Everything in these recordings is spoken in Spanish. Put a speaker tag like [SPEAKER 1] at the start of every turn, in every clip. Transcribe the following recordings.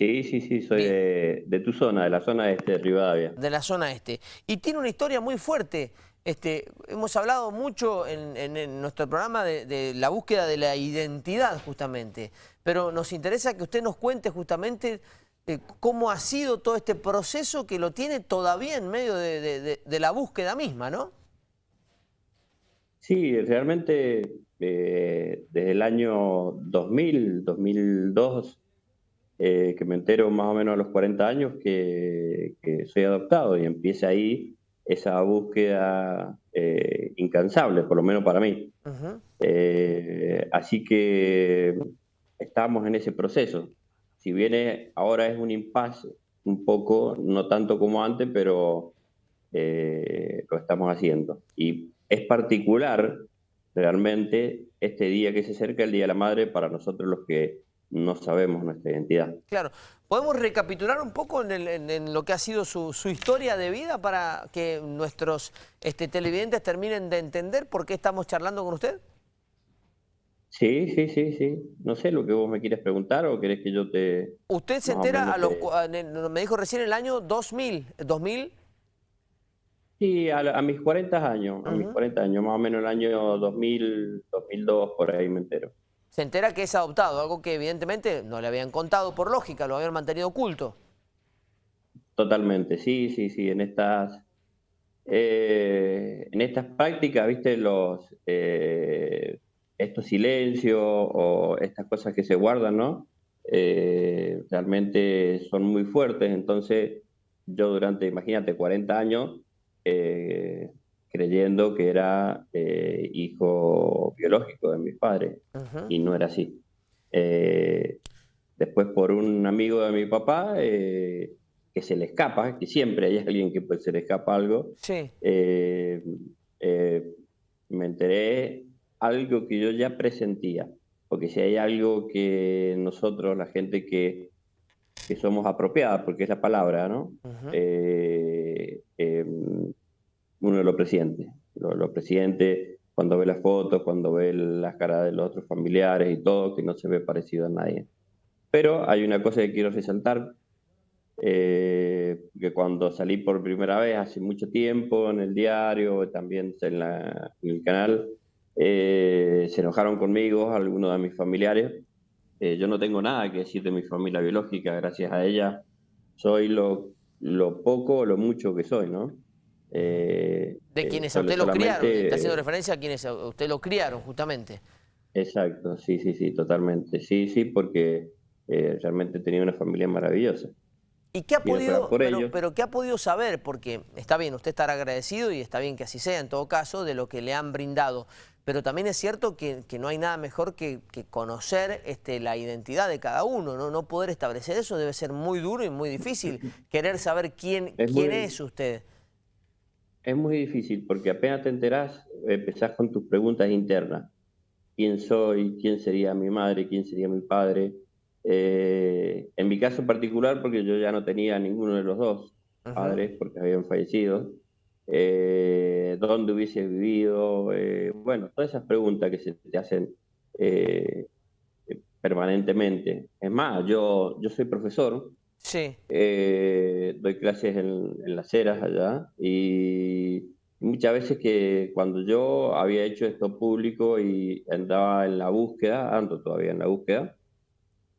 [SPEAKER 1] Sí, sí, sí, soy de, de, tu zona, de la zona este de Rivadavia.
[SPEAKER 2] De la zona este. Y tiene una historia muy fuerte. Este, hemos hablado mucho en, nuestro programa de, la búsqueda de la identidad, justamente. Pero nos interesa que usted nos cuente justamente eh, cómo ha sido todo este proceso que lo tiene todavía en medio de, la búsqueda misma, ¿no?
[SPEAKER 1] Sí, realmente eh, desde el año 2000, 2002, eh, que me entero más o menos a los 40 años que, que soy adoptado y empieza ahí esa búsqueda eh, incansable, por lo menos para mí. Eh, así que estamos en ese proceso. Si bien ahora es un impasse, un poco, no tanto como antes, pero eh, lo estamos haciendo. Y es particular realmente este día que se acerca, el Día de la Madre, para nosotros los que no sabemos nuestra identidad.
[SPEAKER 2] Claro. ¿Podemos recapitular un poco en, lo que ha sido su, historia de vida para que nuestros este, televidentes terminen de entender por qué estamos charlando con usted?
[SPEAKER 1] Sí, sí, sí, sí. No sé lo que vos me quieres preguntar o querés que yo te...
[SPEAKER 2] Usted se entera, a los, me dijo recién el año 2000, ¿2000?
[SPEAKER 1] Sí, a, mis 40 años, a mis 40 años, más o menos el año 2000, 2002, por ahí me entero
[SPEAKER 2] se entera que es adoptado, algo que evidentemente no le habían contado por lógica, lo habían mantenido oculto.
[SPEAKER 1] Totalmente, sí, sí, sí, en estas, eh, en estas prácticas, viste, los, eh, estos silencios o estas cosas que se guardan, ¿no? Eh, realmente son muy fuertes, entonces yo durante, imagínate, 40 años, creyendo que era eh, hijo biológico de mis padres y no era así. Eh, después por un amigo de mi papá eh, que se le escapa, que siempre hay alguien que pues, se le escapa algo, me enteré algo que yo ya presentía, porque si hay algo que nosotros, la gente que, que somos apropiadas, porque es la palabra, ¿no? Uno de los presidentes. Los, presidentes, cuando ve las fotos, cuando ve las caras de los otros familiares y todo, que no se ve parecido a nadie. Pero hay una cosa que quiero resaltar, eh, que cuando salí por primera vez hace mucho tiempo en el diario, también en, el canal, eh, se enojaron conmigo algunos de mis familiares. Eh, yo no tengo nada que decir de mi familia biológica, gracias a ella soy lo, lo poco o lo mucho que soy, ¿no?
[SPEAKER 2] Eh, de quienes a usted lo criaron, está haciendo referencia a quienes a usted lo criaron justamente.
[SPEAKER 1] Exacto, sí, sí, sí, totalmente. Sí, sí, porque eh, realmente tenía una familia maravillosa.
[SPEAKER 2] ¿Y qué ha podido, pero, pero, qué ha podido saber? Porque está bien, usted estará agradecido y está bien que así sea en todo caso de lo que le han brindado. Pero también es cierto que, no hay nada mejor que, conocer este, la identidad de cada uno, ¿no? No poder establecer eso debe ser muy duro y muy difícil. Querer saber quién quién es usted.
[SPEAKER 1] Es muy difícil porque apenas te enterás, empezás con tus preguntas internas. ¿Quién soy? ¿Quién sería mi madre? ¿Quién sería mi padre? Eh, en mi caso particular, porque yo ya no tenía ninguno de los dos padres porque habían fallecido. Eh, ¿Dónde hubiese vivido? Eh, bueno, todas esas preguntas que se te hacen permanentemente. Es más, yo, yo soy profesor
[SPEAKER 2] Sí.
[SPEAKER 1] Doy clases en, las eras allá y muchas veces que cuando yo había hecho esto público y andaba en la búsqueda, ando todavía en la búsqueda,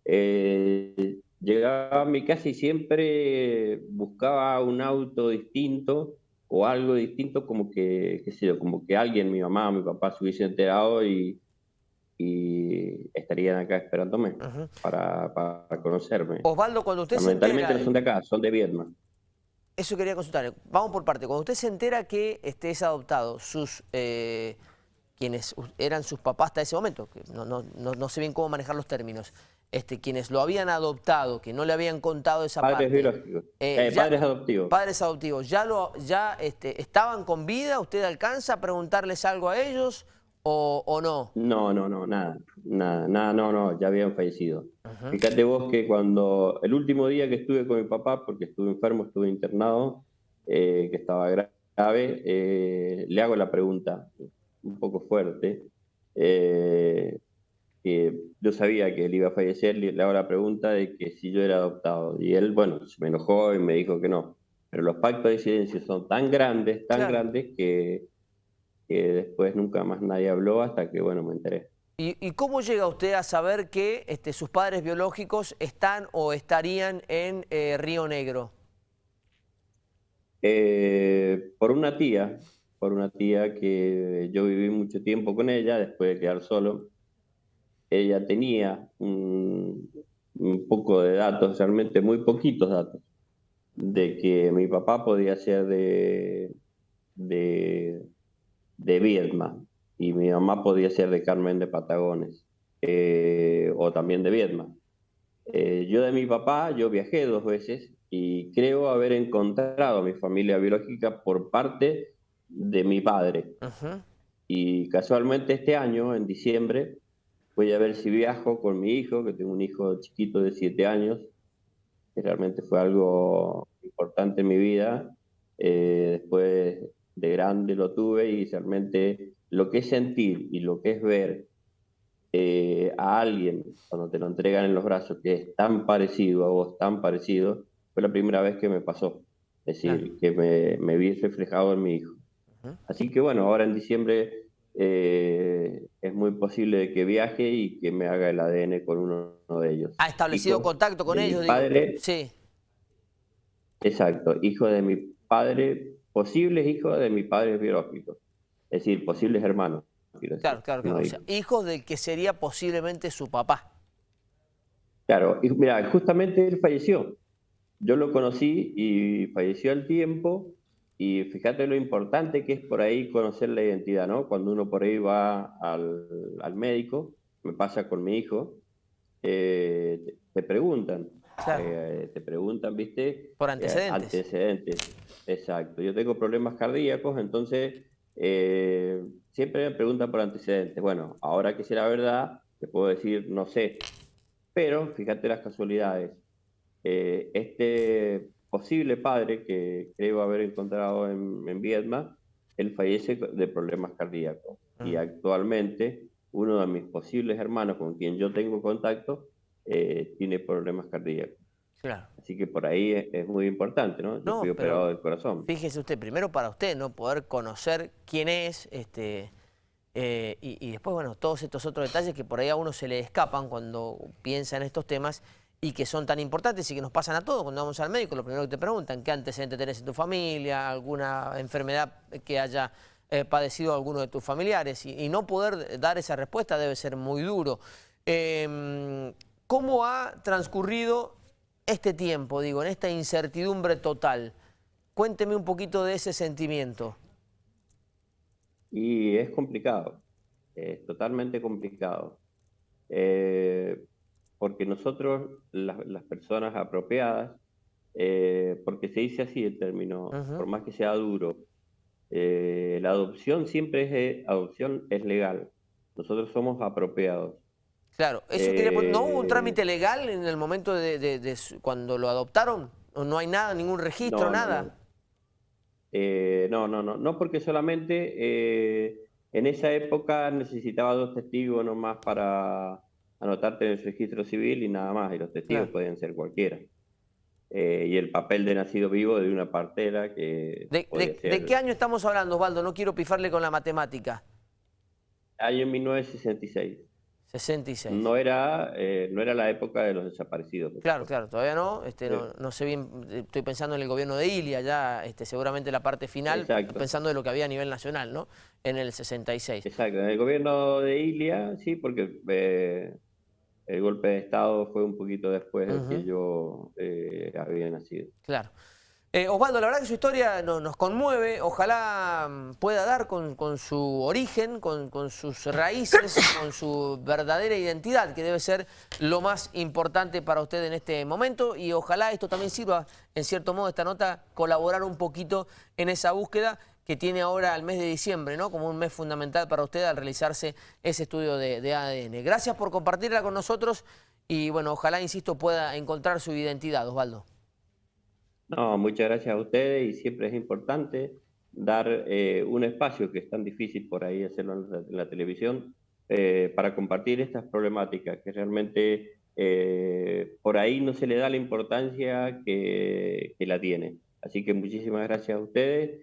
[SPEAKER 1] eh, llegaba a mi casa y siempre buscaba un auto distinto o algo distinto como que, qué sé yo, como que alguien, mi mamá, mi papá se hubiese enterado y, y estarían acá esperándome para, para, conocerme.
[SPEAKER 2] Osvaldo, cuando usted se entera...
[SPEAKER 1] no son de acá, son de Vietnam.
[SPEAKER 2] Eso quería consultar. Vamos por parte. Cuando usted se entera que este es adoptado, sus eh, quienes eran sus papás hasta ese momento, que no, no, no, sé bien cómo manejar los términos, este, quienes lo habían adoptado, que no le habían contado esa
[SPEAKER 1] padres
[SPEAKER 2] parte.
[SPEAKER 1] Biológicos. Eh, eh, padres adoptivos.
[SPEAKER 2] Padres adoptivos. ¿Ya, lo, ya este, estaban con vida? ¿Usted alcanza a preguntarles algo a ellos? O, no?
[SPEAKER 1] No, no, no, nada, nada, nada, no, no, ya habían fallecido. Fíjate vos que cuando el último día que estuve con mi papá, porque estuve enfermo, estuve internado, eh, que estaba grave, eh, le hago la pregunta, un poco fuerte, eh, yo sabía que él iba a fallecer, le hago la pregunta de que si yo era adoptado. Y él, bueno, se me enojó y me dijo que no. Pero los pactos de silencio son tan grandes, tan grandes, que, después nunca más nadie habló hasta que, bueno, me enteré.
[SPEAKER 2] ¿Y, cómo llega usted a saber que este, sus padres biológicos están o estarían en eh, Río Negro?
[SPEAKER 1] Eh, por una tía, por una tía que yo viví mucho tiempo con ella después de quedar solo. Ella tenía un, poco de datos, realmente muy poquitos datos, de que mi papá podía ser de, de, de Viedma y mi mamá podía ser de Carmen de Patagones eh, o también de Viedma. Eh, yo de mi papá, yo viajé dos veces y creo haber encontrado a mi familia biológica por parte de mi padre. Y casualmente este año, en diciembre, voy a ver si viajo con mi hijo, que tengo un hijo chiquito de siete años, que realmente fue algo importante en mi vida. Eh, después de grande lo tuve y realmente lo que es sentir y lo que es ver eh, a alguien cuando te lo entregan en los brazos que es tan parecido a vos, tan parecido, fue la primera vez que me pasó. Es decir, que me, me, vi reflejado en mi hijo. Así que bueno, ahora en diciembre eh, es muy posible que viaje y que me haga el ADN con uno, de ellos.
[SPEAKER 2] ¿Ha establecido contacto con ellos?
[SPEAKER 1] Mi padre, sí. Exacto, hijo de mi padre, posibles hijos de mi padre biológico. Es decir, posibles hermanos.
[SPEAKER 2] Claro, claro, claro. hijos del que sería posiblemente su papá.
[SPEAKER 1] Claro, y mira, justamente él falleció. Yo lo conocí y falleció al tiempo y fíjate lo importante que es por ahí conocer la identidad, ¿no? Cuando uno por ahí va al, médico, me pasa con mi hijo, eh, te, preguntan, eh, te preguntan, ¿viste?
[SPEAKER 2] Por antecedentes.
[SPEAKER 1] antecedentes, exacto. Yo tengo problemas cardíacos, entonces siempre me preguntan por antecedentes. Bueno, ahora que sé la verdad, te puedo decir, no sé. Pero fíjate las casualidades. este posible padre que creo haber encontrado en, en Vietnam, él fallece de problemas cardíacos. Y ah. actualmente uno de mis posibles hermanos con quien yo tengo contacto eh, tiene problemas cardíacos. Claro. Así que por ahí es, muy importante, ¿no? Yo fui operado del corazón.
[SPEAKER 2] Fíjese usted, primero para usted, ¿no? Poder conocer quién es, este, eh, y, y, después, bueno, todos estos otros detalles que por ahí a uno se le escapan cuando piensa en estos temas y que son tan importantes y que nos pasan a todos cuando vamos al médico, lo primero que te preguntan, ¿qué antecedentes tenés en tu familia? ¿Alguna enfermedad que haya eh, padecido alguno de tus familiares? Y, no poder dar esa respuesta debe ser muy duro. Em, ¿Cómo ha transcurrido este tiempo, digo, en esta incertidumbre total? Cuénteme un poquito de ese sentimiento.
[SPEAKER 1] Y es complicado, es totalmente complicado. Eh, porque nosotros, las, personas apropiadas, eh, porque se dice así el término, por más que sea duro, eh, la adopción siempre es, adopción es legal. Nosotros somos apropiados.
[SPEAKER 2] Claro, eso ¿no hubo un trámite legal en el momento de, cuando lo adoptaron? ¿No hay nada, ningún registro, nada?
[SPEAKER 1] No. no, no, no, porque solamente en esa época necesitaba dos testigos nomás para anotarte en el registro civil y nada más, y los testigos pueden ser cualquiera. Eh, y el papel de nacido vivo de una partera que...
[SPEAKER 2] ¿De, qué año estamos hablando, Osvaldo? No quiero pifarle con la matemática.
[SPEAKER 1] Año 1966.
[SPEAKER 2] 66.
[SPEAKER 1] No era, eh, no era la época de los desaparecidos.
[SPEAKER 2] Claro, claro, todavía no, este, no, sé bien, estoy pensando en el gobierno de Ilia ya, este, seguramente la parte final, pensando de lo que había a nivel nacional, ¿no? En el 66.
[SPEAKER 1] Exacto, en el gobierno de Ilia, sí, porque eh, el golpe de Estado fue un poquito después de que yo eh, había nacido.
[SPEAKER 2] Claro. Eh, Osvaldo, la verdad que su historia nos conmueve, ojalá mm, pueda dar con, su origen, con, sus raíces, con su verdadera identidad, que debe ser lo más importante para usted en este momento y ojalá esto también sirva, en cierto modo, esta nota, colaborar un poquito en esa búsqueda que tiene ahora el mes de diciembre, ¿no? Como un mes fundamental para usted al realizarse ese estudio de, ADN. Gracias por compartirla con nosotros y, bueno, ojalá, insisto, pueda encontrar su identidad, Osvaldo.
[SPEAKER 1] No, muchas gracias a ustedes y siempre es importante dar eh, un espacio que es tan difícil por ahí hacerlo en la, televisión, eh, para compartir estas problemáticas, que realmente eh, por ahí no se le da la importancia que, que, la tiene. Así que muchísimas gracias a ustedes.